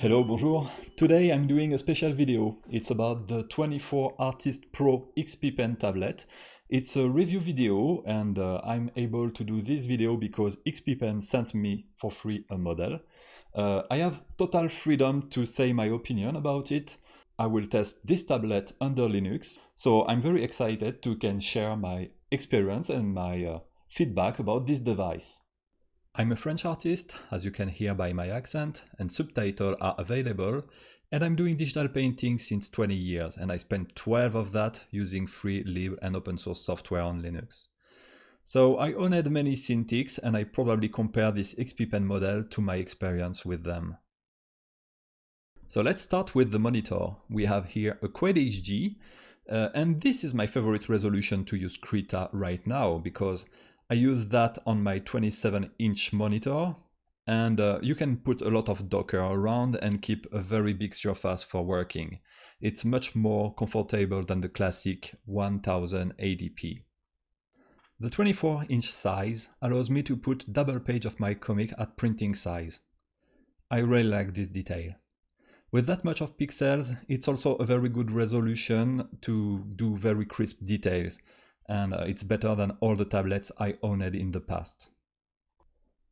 Hello, bonjour. Today I'm doing a special video. It's about the 24 Artist Pro XP Pen tablet. It's a review video and uh, I'm able to do this video because XP Pen sent me for free a model. Uh, I have total freedom to say my opinion about it. I will test this tablet under Linux, so I'm very excited to can share my experience and my uh, feedback about this device. I'm a French artist, as you can hear by my accent, and subtitles are available, and I'm doing digital painting since 20 years, and I spent 12 of that using free, lib, and open source software on Linux. So I owned many Cintiqs, and I probably compare this XP Pen model to my experience with them. So let's start with the monitor. We have here a Quad HD, uh, and this is my favorite resolution to use Krita right now, because I use that on my 27 inch monitor and uh, you can put a lot of Docker around and keep a very big surface for working. It's much more comfortable than the classic 1080p. The 24 inch size allows me to put double page of my comic at printing size. I really like this detail. With that much of pixels, it's also a very good resolution to do very crisp details and uh, it's better than all the tablets I owned in the past.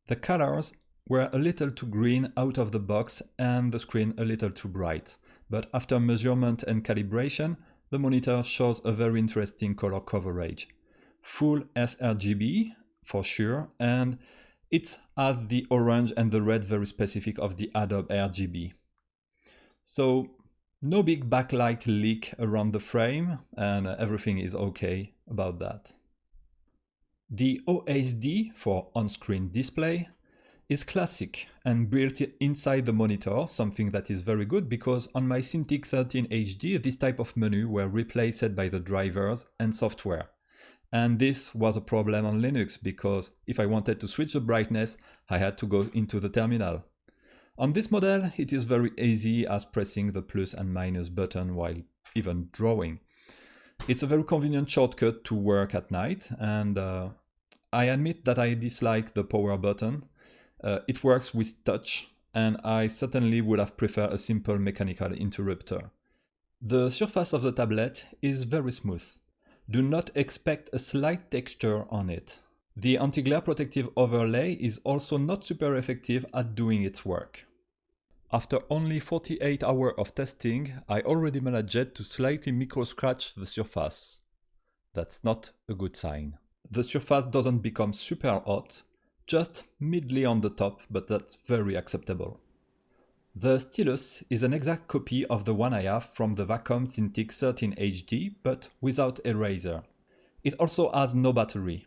The colors were a little too green out of the box and the screen a little too bright, but after measurement and calibration, the monitor shows a very interesting color coverage. Full sRGB for sure, and it has the orange and the red very specific of the Adobe RGB. So no big backlight leak around the frame and everything is okay about that. The OSD for on-screen display is classic and built inside the monitor, something that is very good because on my Cintiq 13 HD this type of menu were replaced by the drivers and software. And this was a problem on Linux because if I wanted to switch the brightness, I had to go into the terminal. On this model, it is very easy as pressing the plus and minus button while even drawing. It's a very convenient shortcut to work at night and uh, I admit that I dislike the power button. Uh, it works with touch and I certainly would have preferred a simple mechanical interrupter. The surface of the tablet is very smooth. Do not expect a slight texture on it. The anti-glare protective overlay is also not super effective at doing its work. After only 48 hours of testing, I already managed to slightly micro-scratch the surface. That's not a good sign. The surface doesn't become super hot, just midly on the top, but that's very acceptable. The stylus is an exact copy of the one I have from the Wacom Cintiq 13 HD, but without eraser. It also has no battery.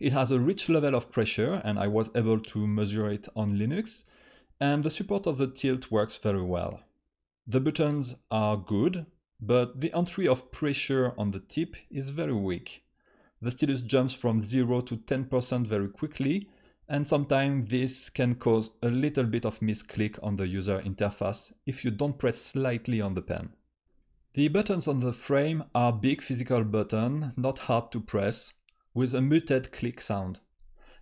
It has a rich level of pressure and I was able to measure it on Linux, and the support of the tilt works very well. The buttons are good, but the entry of pressure on the tip is very weak. The stylus jumps from 0 to 10% very quickly, and sometimes this can cause a little bit of misclick on the user interface if you don't press slightly on the pen. The buttons on the frame are big physical buttons, not hard to press, with a muted click sound.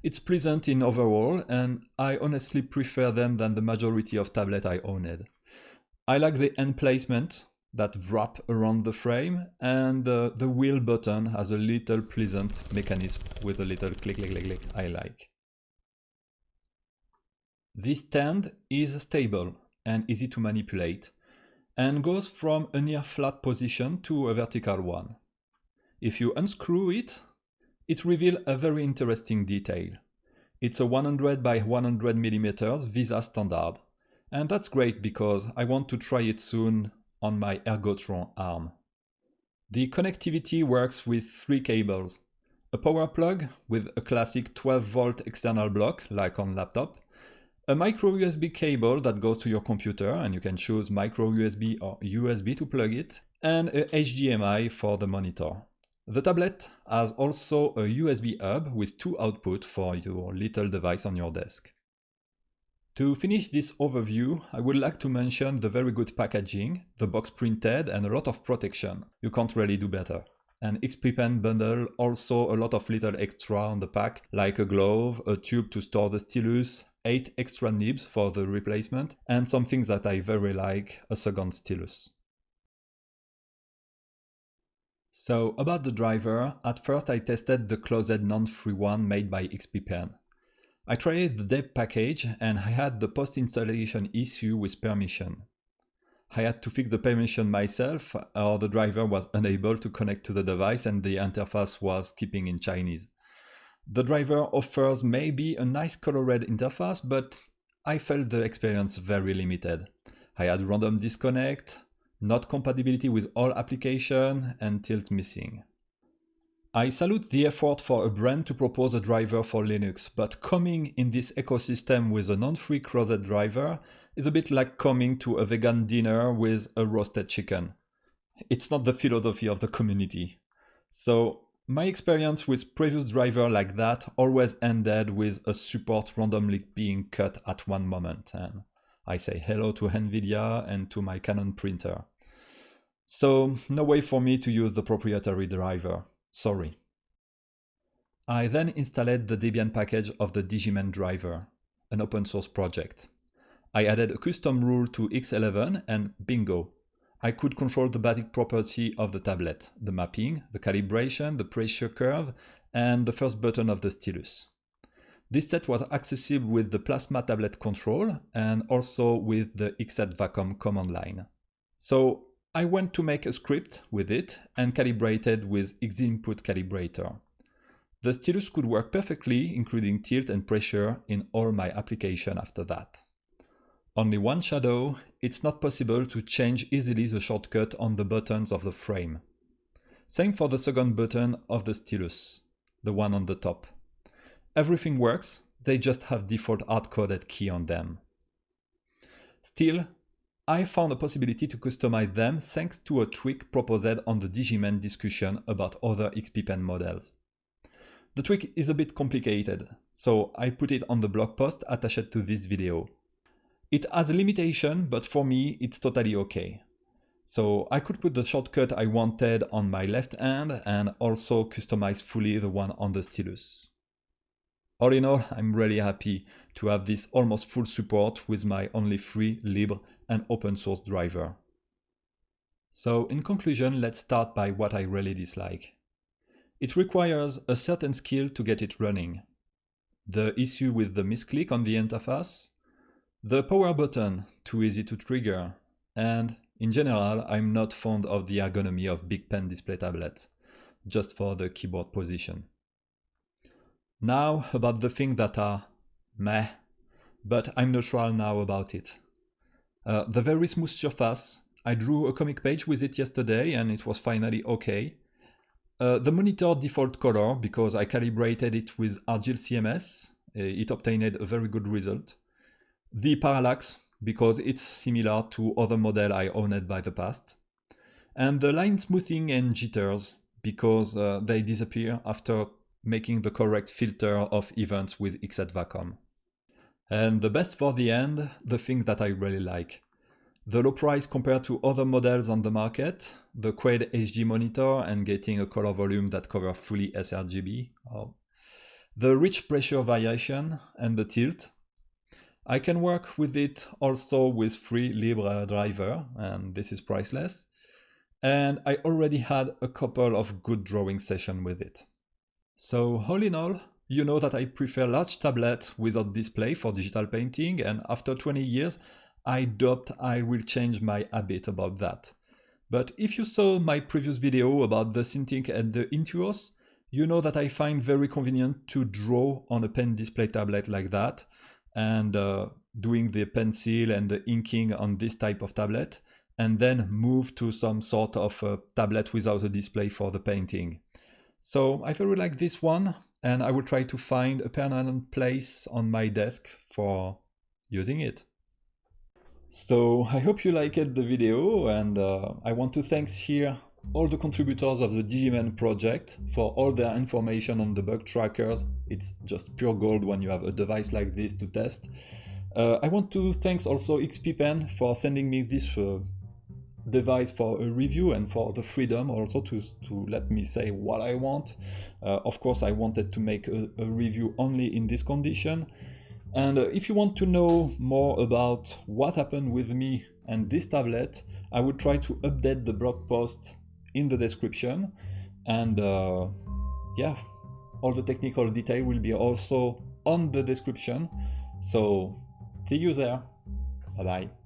It's pleasant in overall, and I honestly prefer them than the majority of tablet I owned. I like the end placement that wrap around the frame, and the, the wheel button has a little pleasant mechanism with a little click, click, click, click I like. This stand is stable and easy to manipulate, and goes from a near flat position to a vertical one. If you unscrew it, it reveals a very interesting detail. It's a 100 by 100 millimeters VESA standard. And that's great because I want to try it soon on my Ergotron arm. The connectivity works with three cables. A power plug with a classic 12 volt external block like on laptop, a micro USB cable that goes to your computer and you can choose micro USB or USB to plug it, and a HDMI for the monitor. The tablet has also a USB hub with two outputs for your little device on your desk. To finish this overview, I would like to mention the very good packaging, the box printed and a lot of protection. You can't really do better. An XP Pen bundle also a lot of little extra on the pack, like a glove, a tube to store the stylus, 8 extra nibs for the replacement, and some things that I very like, a second stylus. So about the driver, at first I tested the closed non-free one made by XPPen. I tried the deb package and I had the post-installation issue with permission. I had to fix the permission myself or the driver was unable to connect to the device and the interface was keeping in Chinese. The driver offers maybe a nice colored interface, but I felt the experience very limited. I had random disconnect, not compatibility with all application and tilt missing. I salute the effort for a brand to propose a driver for Linux, but coming in this ecosystem with a non-free closed driver is a bit like coming to a vegan dinner with a roasted chicken. It's not the philosophy of the community. So my experience with previous driver like that always ended with a support randomly being cut at one moment. And I say hello to NVIDIA and to my Canon printer. So no way for me to use the proprietary driver, sorry. I then installed the Debian package of the DIGImend driver, an open source project. I added a custom rule to X11 and bingo, I could control the basic property of the tablet, the mapping, the calibration, the pressure curve, and the first button of the stylus. This set was accessible with the Plasma tablet control and also with the xset command line. So I went to make a script with it and calibrated with Xinput calibrator. The stylus could work perfectly, including tilt and pressure in all my application after that. Only one shadow, it's not possible to change easily the shortcut on the buttons of the frame. Same for the second button of the stylus, the one on the top. Everything works, they just have default hard-coded key on them. Still, I found a possibility to customize them thanks to a tweak proposed on the DIGImend discussion about other XPPen models. The tweak is a bit complicated, so I put it on the blog post attached to this video. It has a limitation, but for me, it's totally okay. So I could put the shortcut I wanted on my left hand and also customize fully the one on the stylus. All in all, I'm really happy to have this almost full support with my only free, libre and open source driver. So in conclusion, let's start by what I really dislike. It requires a certain skill to get it running. The issue with the misclick on the interface, the power button, too easy to trigger, and in general I'm not fond of the ergonomy of big pen display tablet, just for the keyboard position. Now about the things that are meh, but I'm neutral now about it. Uh, the very smooth surface, I drew a comic page with it yesterday and it was finally okay. Uh, the monitor default color, because I calibrated it with ArgyllCMS, uh, it obtained a very good result. The parallax, because it's similar to other model I owned by the past. And the line smoothing and jitters, because uh, they disappear after making the correct filter of events with xset And the best for the end, the thing that I really like. The low price compared to other models on the market, the Quad HD monitor and getting a color volume that covers fully sRGB, oh. the rich pressure variation and the tilt, I can work with it also with free Libre driver, and this is priceless. And I already had a couple of good drawing sessions with it. So all in all, you know that I prefer large tablet without display for digital painting, and after 20 years, I doubt I will change my habit about that. But if you saw my previous video about the Cintiq and the Intuos, you know that I find very convenient to draw on a pen display tablet like that, and uh, doing the pencil and the inking on this type of tablet and then move to some sort of a tablet without a display for the painting. So I very like this one and I will try to find a permanent place on my desk for using it. So I hope you liked the video and uh, I want to thank here all the contributors of the DIGImend project for all their information on the bug trackers. It's just pure gold when you have a device like this to test. Uh, I want to thanks also XPPen for sending me this uh, device for a review and for the freedom also to, to let me say what I want. Uh, of course, I wanted to make a, a, review only in this condition. And uh, if you want to know more about what happened with me and this tablet, I would try to update the blog post in the description. And uh, yeah, all the technical detail will be also on the description. So see you there. Bye bye.